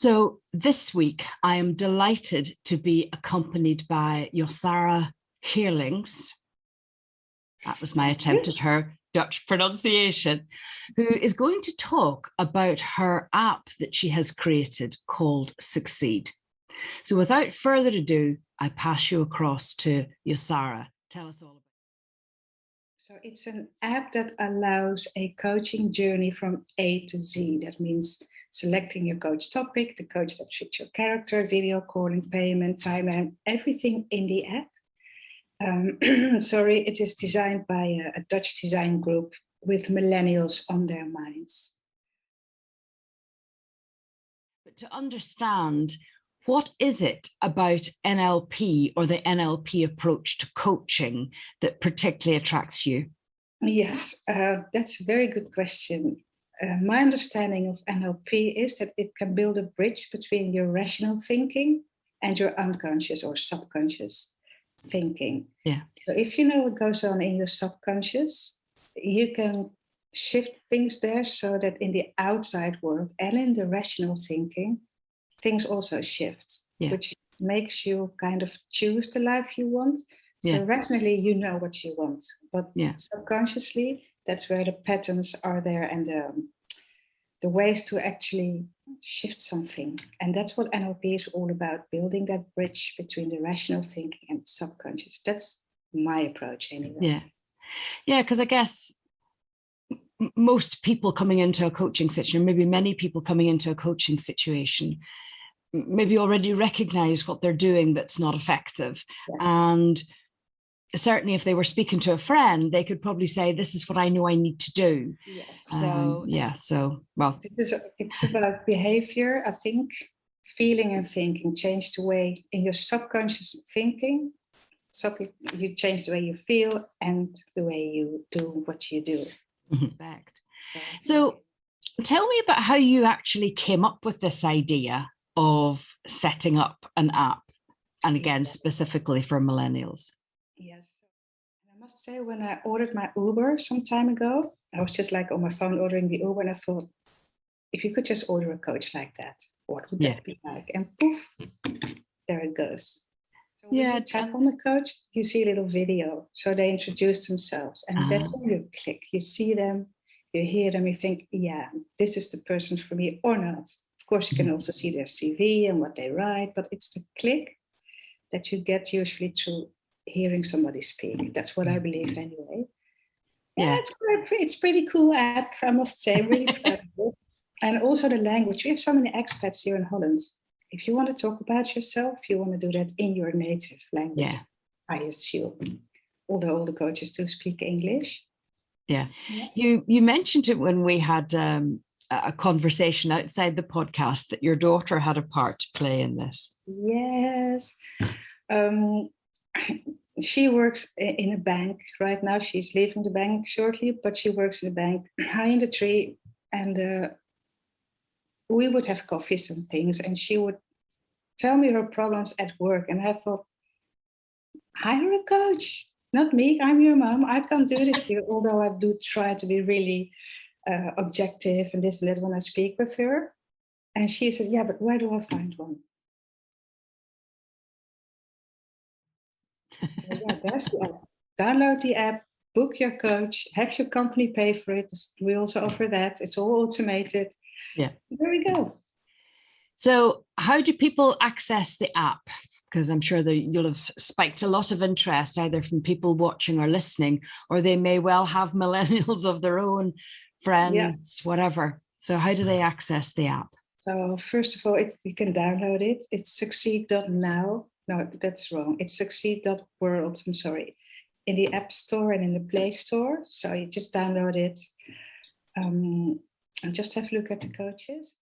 So this week, I am delighted to be accompanied by Yosara Heerlings. That was my attempt at her Dutch pronunciation, who is going to talk about her app that she has created called Succeed. So without further ado, I pass you across to Yosara. Tell us all about it. So it's an app that allows a coaching journey from A to Z. That means selecting your coach topic, the coach that fits your character, video calling, payment, timeline, everything in the app. Um, sorry, it is designed by a, a Dutch design group with millennials on their minds. But to understand what is it about NLP or the NLP approach to coaching that particularly attracts you? Yes, uh, that's a very good question. Uh, my understanding of NLP is that it can build a bridge between your rational thinking and your unconscious or subconscious thinking. Yeah. So if you know what goes on in your subconscious, you can shift things there so that in the outside world and in the rational thinking, things also shift, yeah. which makes you kind of choose the life you want. So yeah. rationally, you know what you want, but yeah. subconsciously, that's where the patterns are there and the, the ways to actually shift something. And that's what NLP is all about, building that bridge between the rational thinking and subconscious. That's my approach anyway. Yeah. Yeah, because I guess most people coming into a coaching situation, maybe many people coming into a coaching situation, maybe already recognize what they're doing that's not effective. Yes. And certainly if they were speaking to a friend, they could probably say, this is what I know I need to do. Yes. So um, yeah, so well. It is, it's about behavior, I think, feeling and thinking, change the way in your subconscious thinking, so you change the way you feel and the way you do what you do. Mm-hmm. Respect. So, so tell me about how you actually came up with this idea of setting up an app and again specifically for millennials Yes. I must say, when I ordered my Uber some time ago, I was just like on my phone ordering the Uber and I thought, if you could just order a coach like that, what would yeah. that be like? And poof, there it goes. So yeah, tap on the coach, you see a little video. So they introduce themselves and that's ah. when you click. You see them, you hear them, you think, yeah, this is the person for me or not. Course, you can mm-hmm. also see their CV and what they write, but it's the click that you get usually through hearing somebody speak. That's what I mm. believe anyway. Yeah, yeah it's quite, it's pretty cool app, I must say, really And also the language. We have so many expats here in Holland. If you want to talk about yourself, you want to do that in your native language, yeah. I assume. Although all the coaches do speak English. Yeah. yeah. You you mentioned it when we had um, a conversation outside the podcast that your daughter had a part to play in this. Yes. Um, she works in a bank right now. She's leaving the bank shortly, but she works in a bank high in the tree. And uh, we would have coffees and things, and she would tell me her problems at work. And I thought, hire a coach, not me. I'm your mom. I can't do this for you. Although I do try to be really uh, objective and this and that when I speak with her. And she said, yeah, but where do I find one? So yeah, there's the app. Download the app, book your coach, have your company pay for it. We also offer that. It's all automated. Yeah. There we go. So how do people access the app? Because I'm sure that you'll have spiked a lot of interest either from people watching or listening, or they may well have millennials of their own, friends, yeah. whatever. So how do they access the app? So first of all, it's, you can download it. It's succeed.now no, that's wrong. It's succeed.world, I'm sorry, in the App Store and in the Play Store. So you just download it um, and just have a look at the coaches.